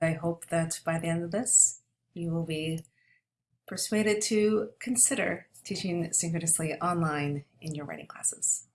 I hope that by the end of this, you will be persuaded to consider teaching synchronously online in your writing classes.